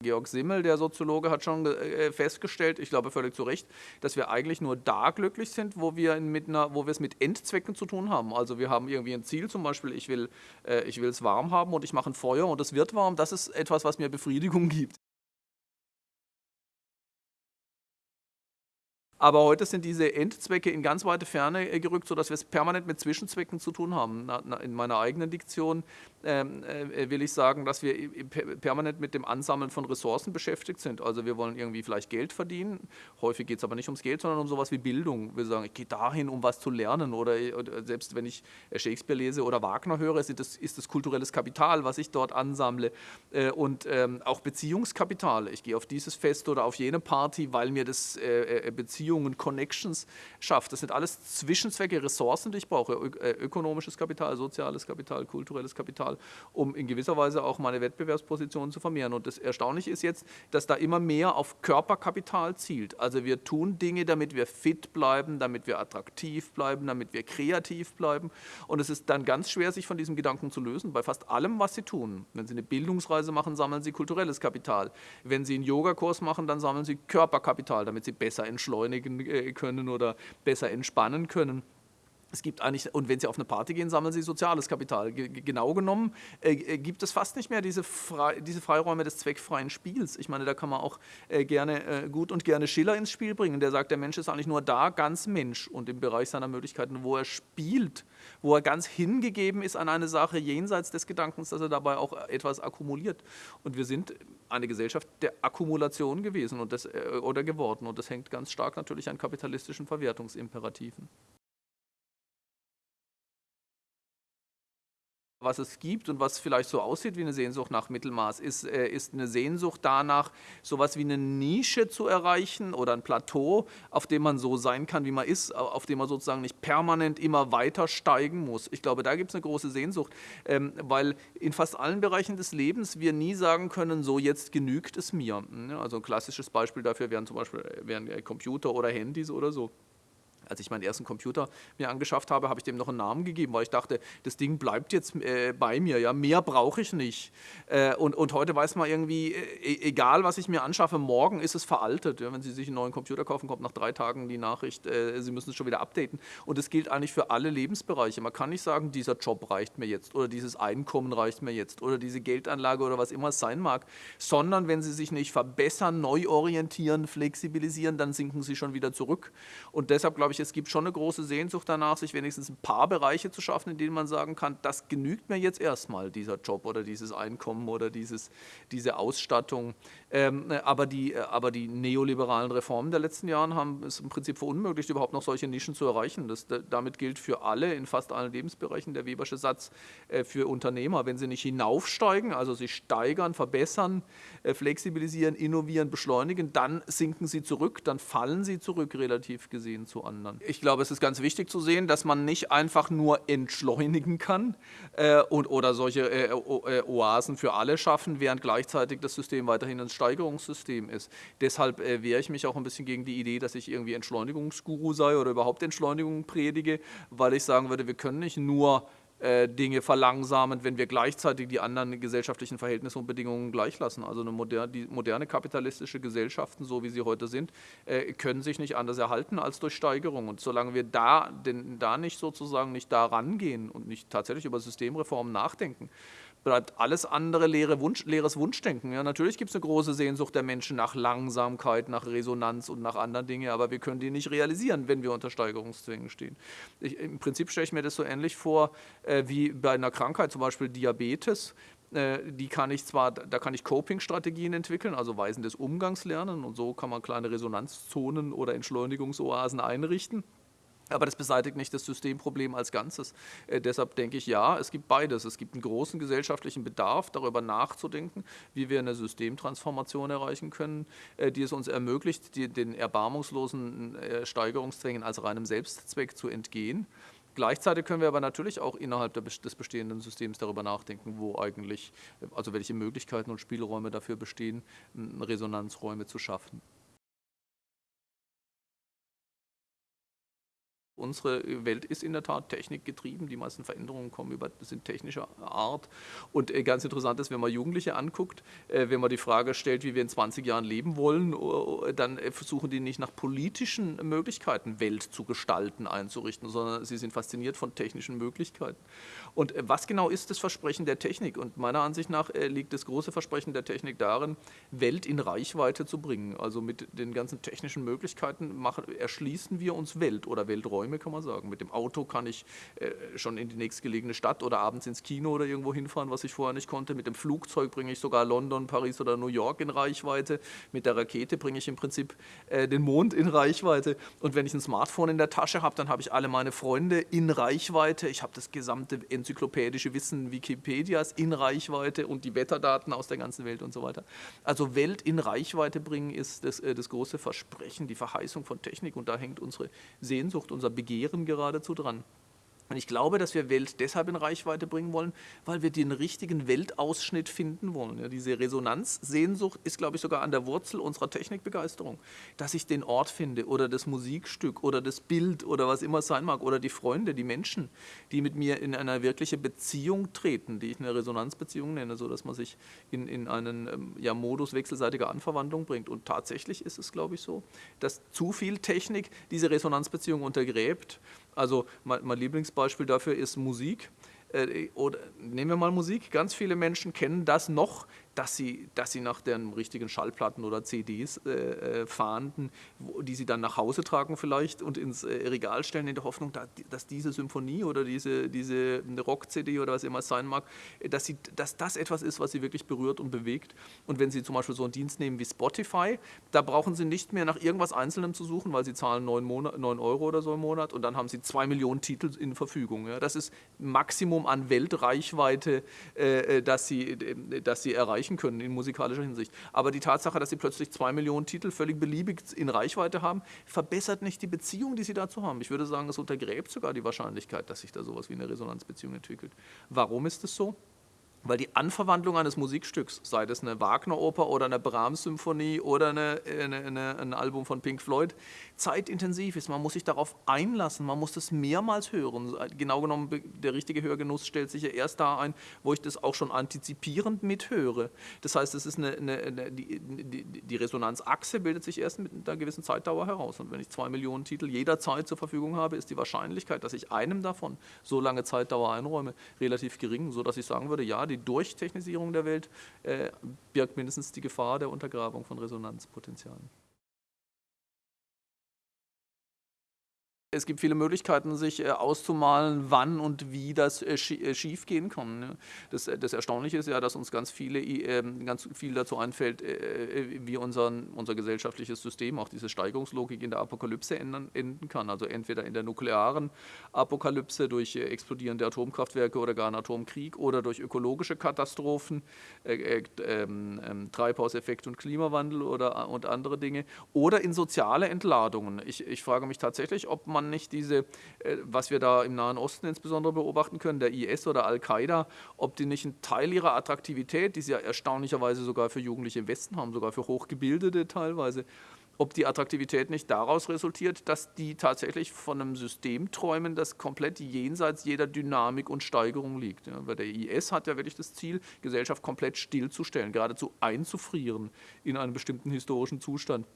Georg Simmel, der Soziologe, hat schon äh, festgestellt, ich glaube völlig zu Recht, dass wir eigentlich nur da glücklich sind, wo wir, mit einer, wo wir es mit Endzwecken zu tun haben. Also wir haben irgendwie ein Ziel, zum Beispiel ich will äh, ich es warm haben und ich mache ein Feuer und es wird warm. Das ist etwas, was mir Befriedigung gibt. Aber heute sind diese Endzwecke in ganz weite Ferne äh, gerückt, sodass wir es permanent mit Zwischenzwecken zu tun haben. In meiner eigenen Diktion ähm, äh, will ich sagen, dass wir permanent mit dem Ansammeln von Ressourcen beschäftigt sind. Also wir wollen irgendwie vielleicht Geld verdienen. Häufig geht es aber nicht ums Geld, sondern um sowas wie Bildung. Wir sagen, ich gehe dahin, um was zu lernen. Oder, selbst wenn ich Shakespeare lese oder Wagner höre, ist das, ist das kulturelles Kapital, was ich dort ansammle. Äh, und ähm, auch Beziehungskapital. Ich gehe auf dieses Fest oder auf jene Party, weil mir das Beziehungskapital Beziehungen, Connections schafft. Das sind alles Zwischenzwecke, Ressourcen, die ich brauche. Äh, ökonomisches Kapital, soziales Kapital, kulturelles Kapital, um in gewisser Weise auch meine Wettbewerbsposition zu vermehren. Und das Erstaunliche ist jetzt, dass da immer mehr auf Körperkapital zielt. Also wir tun Dinge, damit wir fit bleiben, damit wir attraktiv bleiben, damit wir kreativ bleiben. Und es ist dann ganz schwer, sich von diesem Gedanken zu lösen, bei fast allem, was Sie tun. Wenn Sie eine Bildungsreise machen, sammeln Sie kulturelles Kapital. Wenn Sie einen Yogakurs machen, dann sammeln Sie Körperkapital, damit Sie besser entschleunigen beschleunigen äh, können oder besser entspannen können. Es gibt eigentlich, und wenn Sie auf eine Party gehen, sammeln Sie soziales Kapital. G genau genommen äh, äh, gibt es fast nicht mehr diese, Fre diese Freiräume des zweckfreien Spiels. Ich meine, da kann man auch äh, gerne äh, gut und gerne Schiller ins Spiel bringen. Der sagt, der Mensch ist eigentlich nur da ganz Mensch und im Bereich seiner Möglichkeiten, wo er spielt, wo er ganz hingegeben ist an eine Sache jenseits des Gedankens, dass er dabei auch etwas akkumuliert. Und wir sind eine Gesellschaft der Akkumulation gewesen und das, äh, oder geworden und das hängt ganz stark natürlich an kapitalistischen Verwertungsimperativen. Was es gibt und was vielleicht so aussieht wie eine Sehnsucht nach Mittelmaß, ist, äh, ist eine Sehnsucht danach, sowas wie eine Nische zu erreichen oder ein Plateau, auf dem man so sein kann, wie man ist, auf dem man sozusagen nicht permanent immer weiter steigen muss. Ich glaube, da gibt es eine große Sehnsucht, ähm, weil in fast allen Bereichen des Lebens wir nie sagen können, so jetzt genügt es mir. Also ein klassisches Beispiel dafür wären zum Beispiel äh, wären Computer oder Handys oder so als ich meinen ersten Computer mir angeschafft habe, habe ich dem noch einen Namen gegeben, weil ich dachte, das Ding bleibt jetzt äh, bei mir, ja, mehr brauche ich nicht. Äh, und, und heute weiß man irgendwie, äh, e-, egal was ich mir anschaffe, morgen ist es veraltet. Ja, wenn Sie sich einen neuen Computer kaufen, kommt nach drei Tagen die Nachricht, äh, Sie müssen es schon wieder updaten. Und das gilt eigentlich für alle Lebensbereiche. Man kann nicht sagen, dieser Job reicht mir jetzt oder dieses Einkommen reicht mir jetzt oder diese Geldanlage oder was immer es sein mag, sondern wenn Sie sich nicht verbessern, neu orientieren, flexibilisieren, dann sinken Sie schon wieder zurück. Und deshalb glaube ich, ich, es gibt schon eine große Sehnsucht danach, sich wenigstens ein paar Bereiche zu schaffen, in denen man sagen kann, das genügt mir jetzt erstmal, dieser Job oder dieses Einkommen oder dieses, diese Ausstattung. Ähm, aber, die, aber die neoliberalen Reformen der letzten Jahre haben es im Prinzip verunmöglicht, überhaupt noch solche Nischen zu erreichen. Das, damit gilt für alle in fast allen Lebensbereichen der Webersche Satz äh, für Unternehmer. Wenn sie nicht hinaufsteigen, also sich steigern, verbessern, äh, flexibilisieren, innovieren, beschleunigen, dann sinken sie zurück, dann fallen sie zurück relativ gesehen zu anderen. Ich glaube, es ist ganz wichtig zu sehen, dass man nicht einfach nur entschleunigen kann äh, und, oder solche äh, äh, Oasen für alle schaffen, während gleichzeitig das System weiterhin ein Steigerungssystem ist. Deshalb äh, wehre ich mich auch ein bisschen gegen die Idee, dass ich irgendwie Entschleunigungsguru sei oder überhaupt Entschleunigung predige, weil ich sagen würde, wir können nicht nur äh, Dinge verlangsamen, wenn wir gleichzeitig die anderen gesellschaftlichen Verhältnisse und Bedingungen gleich lassen. Also eine moderne, die moderne kapitalistische Gesellschaften, so wie sie heute sind, äh, können sich nicht anders erhalten als durch Steigerung. Und solange wir da, denn, da nicht sozusagen nicht da rangehen und nicht tatsächlich über Systemreformen nachdenken, bleibt alles andere leere Wunsch, leeres Wunschdenken. Ja, natürlich gibt es eine große Sehnsucht der Menschen nach Langsamkeit, nach Resonanz und nach anderen Dingen, aber wir können die nicht realisieren, wenn wir unter Steigerungszwängen stehen. Ich, Im Prinzip stelle ich mir das so ähnlich vor äh, wie bei einer Krankheit, zum Beispiel Diabetes äh, die kann ich zwar, da kann ich Coping-Strategien entwickeln, also Weisen des Umgangs lernen und so kann man kleine Resonanzzonen oder Entschleunigungsoasen einrichten. Aber das beseitigt nicht das Systemproblem als Ganzes. Äh, deshalb denke ich, ja, es gibt beides. Es gibt einen großen gesellschaftlichen Bedarf, darüber nachzudenken, wie wir eine Systemtransformation erreichen können, äh, die es uns ermöglicht, die, den erbarmungslosen äh, Steigerungszwängen als reinem Selbstzweck zu entgehen. Gleichzeitig können wir aber natürlich auch innerhalb des bestehenden Systems darüber nachdenken, wo eigentlich, also welche Möglichkeiten und Spielräume dafür bestehen, Resonanzräume zu schaffen. Unsere Welt ist in der Tat technikgetrieben. Die meisten Veränderungen kommen über, sind technischer Art. Und äh, ganz interessant ist, wenn man Jugendliche anguckt, äh, wenn man die Frage stellt, wie wir in 20 Jahren leben wollen, äh, dann versuchen die nicht nach politischen Möglichkeiten, Welt zu gestalten, einzurichten, sondern sie sind fasziniert von technischen Möglichkeiten. Und was genau ist das Versprechen der Technik? Und meiner Ansicht nach liegt das große Versprechen der Technik darin, Welt in Reichweite zu bringen. Also mit den ganzen technischen Möglichkeiten machen, erschließen wir uns Welt oder Welträume Räume, kann man sagen. Mit dem Auto kann ich äh, schon in die nächstgelegene Stadt oder abends ins Kino oder irgendwo hinfahren, was ich vorher nicht konnte. Mit dem Flugzeug bringe ich sogar London, Paris oder New York in Reichweite. Mit der Rakete bringe ich im Prinzip äh, den Mond in Reichweite. Und wenn ich ein Smartphone in der Tasche habe, dann habe ich alle meine Freunde in Reichweite. Ich habe das gesamte enzyklopädische Wissen Wikipedias in Reichweite und die Wetterdaten aus der ganzen Welt und so weiter. Also Welt in Reichweite bringen ist das, äh, das große Versprechen, die Verheißung von Technik und da hängt unsere Sehnsucht, unser Begehren geradezu dran. Und ich glaube, dass wir Welt deshalb in Reichweite bringen wollen, weil wir den richtigen Weltausschnitt finden wollen. Ja, diese Resonanzsehnsucht ist, glaube ich, sogar an der Wurzel unserer Technikbegeisterung. Dass ich den Ort finde oder das Musikstück oder das Bild oder was immer es sein mag oder die Freunde, die Menschen, die mit mir in eine wirkliche Beziehung treten, die ich eine Resonanzbeziehung nenne, sodass man sich in, in einen ähm, ja, Modus wechselseitiger Anverwandlung bringt. Und tatsächlich ist es, glaube ich, so, dass zu viel Technik diese Resonanzbeziehung untergräbt also mein, mein Lieblingsbeispiel dafür ist Musik. Äh, oder nehmen wir mal Musik. Ganz viele Menschen kennen das noch dass sie, dass sie nach den richtigen Schallplatten oder CDs äh, äh, fahnden, wo, die sie dann nach Hause tragen vielleicht und ins äh, Regal stellen in der Hoffnung, da, dass diese Symphonie oder diese, diese Rock-CD oder was immer es sein mag, äh, dass, sie, dass das etwas ist, was sie wirklich berührt und bewegt. Und wenn sie zum Beispiel so einen Dienst nehmen wie Spotify, da brauchen sie nicht mehr nach irgendwas Einzelnem zu suchen, weil sie zahlen 9, Monat, 9 Euro oder so im Monat und dann haben sie zwei Millionen Titel in Verfügung. Ja. Das ist Maximum an Weltreichweite, äh, äh dass, sie, dass sie erreichen erreichen können in musikalischer Hinsicht. Aber die Tatsache, dass sie plötzlich zwei Millionen Titel völlig beliebig in Reichweite haben, verbessert nicht die Beziehung, die sie dazu haben. Ich würde sagen, es untergräbt sogar die Wahrscheinlichkeit, dass sich da sowas wie eine Resonanzbeziehung entwickelt. Warum ist es so? Weil die Anverwandlung eines Musikstücks, sei das eine Wagner-Oper oder eine Brahms-Symphonie oder eine, eine, eine, ein Album von Pink Floyd, zeitintensiv ist. Man muss sich darauf einlassen, man muss das mehrmals hören. Genau genommen, der richtige Hörgenuss stellt sich ja erst da ein, wo ich das auch schon antizipierend mithöre. Das heißt, es ist eine, die, die, die Resonanzachse bildet sich erst mit einer gewissen Zeitdauer heraus. Und wenn ich zwei Millionen Titel jederzeit zur Verfügung habe, ist die Wahrscheinlichkeit, dass ich einem davon so lange Zeitdauer einräume, relativ gering, sodass ich sagen würde, ja, die Durchtechnisierung der Welt äh, birgt mindestens die Gefahr der Untergrabung von Resonanzpotenzialen. Es gibt viele Möglichkeiten, sich äh, auszumalen, wann und wie das äh, äh, schief gehen kann. Ne? Das, das Erstaunliche ist ja, dass uns ganz, viele, ähm, ganz viel dazu einfällt, wie unseren, unser gesellschaftliches System, auch diese Steigerungslogik in der Apokalypse ändern, enden kann. Also entweder in der nuklearen Apokalypse durch explodierende Atomkraftwerke oder gar einen Atomkrieg oder durch ökologische Katastrophen, äh, ähm, ähm, Treibhauseffekt und Klimawandel oder, und andere Dinge oder in soziale Entladungen. Ich, ich frage mich tatsächlich, ob man man nicht diese, äh, was wir da im Nahen Osten insbesondere beobachten können, der IS oder Al-Qaida, ob die nicht einen Teil ihrer Attraktivität, die sie ja erstaunlicherweise sogar für Jugendliche im Westen haben, sogar für Hochgebildete teilweise, ob die Attraktivität nicht daraus resultiert, dass die tatsächlich von einem System träumen, das komplett jenseits jeder Dynamik und Steigerung liegt. Ja, weil der IS hat ja wirklich das Ziel, Gesellschaft komplett stillzustellen, geradezu einzufrieren in einen bestimmten historischen Zustand.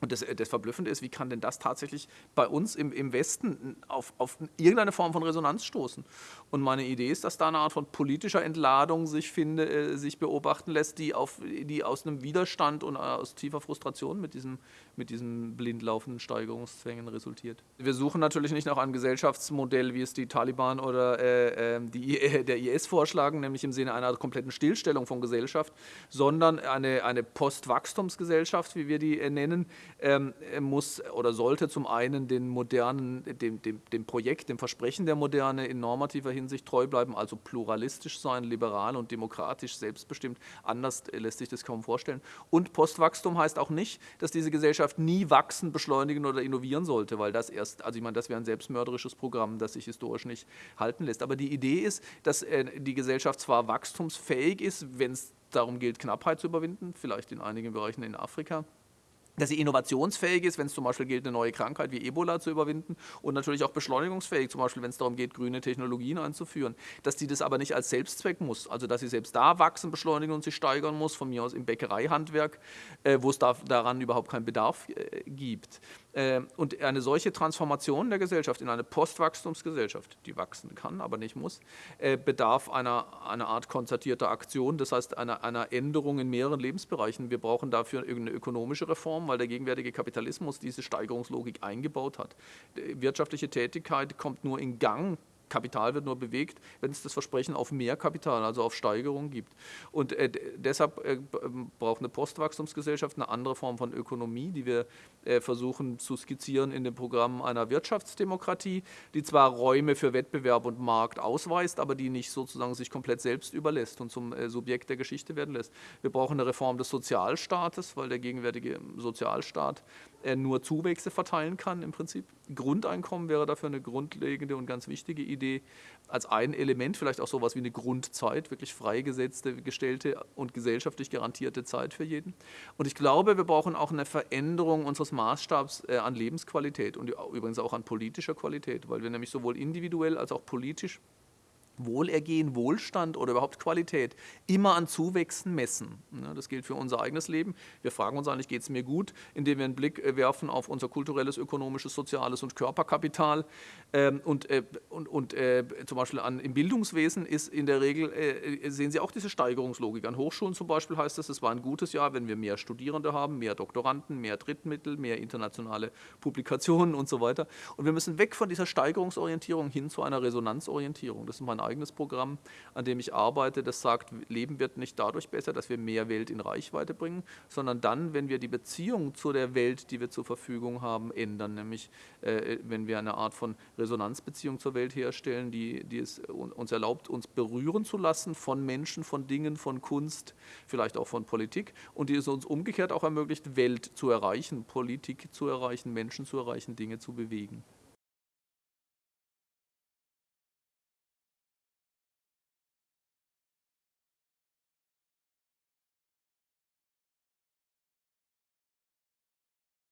Und das, das, Verblüffende ist, wie kann denn das tatsächlich bei uns im, im Westen auf, auf, irgendeine Form von Resonanz stoßen? Und meine Idee ist, dass da eine Art von politischer Entladung sich, finde, äh, sich beobachten lässt, die, auf, die aus einem Widerstand und aus tiefer Frustration mit diesem, mit diesem blind laufenden Steigerungszwängen resultiert. Wir suchen natürlich nicht nach einem Gesellschaftsmodell, wie es die Taliban oder äh, ähm, die, äh, der IS vorschlagen, nämlich im Sinne einer kompletten Stillstellung von Gesellschaft, sondern eine, eine Postwachstumsgesellschaft, wie wir die äh, nennen, ähm, muss oder sollte zum einen den modernen, dem, dem, dem Projekt, dem Versprechen der Moderne in normativer Hinsicht treu bleiben, also pluralistisch sein, liberal und demokratisch, selbstbestimmt. Anders lässt sich das kaum vorstellen. Und Postwachstum heißt auch nicht, dass diese Gesellschaft nie wachsen, beschleunigen oder innovieren sollte, weil das erst, also ich meine, das wäre ein selbstmörderisches Programm, das sich historisch nicht halten lässt. Aber die Idee ist, dass äh, die Gesellschaft zwar wachstumsfähig ist, wenn es darum gilt, Knappheit zu überwinden, vielleicht in einigen Bereichen in Afrika, dass sie innovationsfähig ist, wenn es zum Beispiel gilt, eine neue Krankheit wie Ebola zu überwinden und natürlich auch beschleunigungsfähig, zum Beispiel wenn es darum geht, grüne Technologien einzuführen, dass die das aber nicht als Selbstzweck muss, also dass sie selbst da wachsen, beschleunigen und sich steigern muss, von mir aus im Bäckereihandwerk, äh, wo es da, daran überhaupt keinen Bedarf äh, gibt. Äh, und eine solche Transformation der Gesellschaft in eine Postwachstumsgesellschaft, die wachsen kann, aber nicht muss, äh, bedarf einer, einer Art konzertierter Aktion, das heißt einer, einer Änderung in mehreren Lebensbereichen. Wir brauchen dafür irgendeine ökonomische Reform, weil der gegenwärtige Kapitalismus diese Steigerungslogik eingebaut hat. Die wirtschaftliche Tätigkeit kommt nur in Gang Kapital wird nur bewegt, wenn es das Versprechen auf mehr Kapital, also auf Steigerung gibt. Und äh, deshalb äh, braucht eine Postwachstumsgesellschaft eine andere Form von Ökonomie, die wir äh, versuchen zu skizzieren in dem Programm einer Wirtschaftsdemokratie, die zwar Räume für Wettbewerb und Markt ausweist, aber die nicht sozusagen sich komplett selbst überlässt und zum äh, Subjekt der Geschichte werden lässt. Wir brauchen eine Reform des Sozialstaates, weil der gegenwärtige Sozialstaat äh, nur Zuwächse verteilen kann im Prinzip. Grundeinkommen wäre dafür eine grundlegende und ganz wichtige Idee. Als ein Element vielleicht auch sowas wie eine Grundzeit, wirklich freigesetzte, gestellte und gesellschaftlich garantierte Zeit für jeden. Und ich glaube, wir brauchen auch eine Veränderung unseres Maßstabs äh, an Lebensqualität und übrigens auch an politischer Qualität, weil wir nämlich sowohl individuell als auch politisch Wohlergehen, Wohlstand oder überhaupt Qualität immer an Zuwächsen messen. Das gilt für unser eigenes Leben. Wir fragen uns eigentlich, geht es mir gut, indem wir einen Blick äh, werfen auf unser kulturelles, ökonomisches, soziales und Körperkapital. Ähm, und, äh, und, und äh, zum Beispiel an, im Bildungswesen ist in der Regel, sehen Sie auch diese Steigerungslogik. An Hochschulen zum Beispiel heißt es, es war ein gutes Jahr, wenn wir mehr Studierende haben, mehr Doktoranden, mehr Drittmittel, mehr internationale Publikationen und so weiter. Und wir müssen weg von dieser Steigerungsorientierung hin zu einer Resonanzorientierung. Das ist mein eigenes Programm, an dem ich arbeite, das sagt, Leben wird nicht dadurch besser, dass wir mehr Welt in Reichweite bringen, sondern dann, wenn wir die Beziehung zu der Welt, die wir zur Verfügung haben, ändern. Nämlich, äh, wenn wir eine Art von Resonanzbeziehung zur Welt herstellen, die, die es uns erlaubt, uns berühren zu lassen von Menschen, von Dingen, von Kunst, vielleicht auch von Politik und die es uns umgekehrt auch ermöglicht, Welt zu erreichen, Politik zu erreichen, Menschen zu erreichen, Dinge zu bewegen.